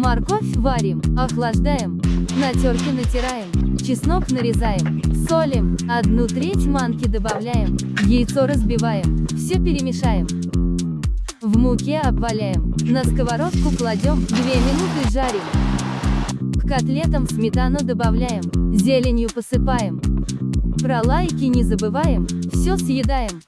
Морковь варим, охлаждаем, на терке натираем, чеснок нарезаем, солим, одну треть манки добавляем, яйцо разбиваем, все перемешаем. В муке обваляем, на сковородку кладем, 2 минуты жарим. К котлетам сметану добавляем, зеленью посыпаем. Про лайки не забываем, все съедаем.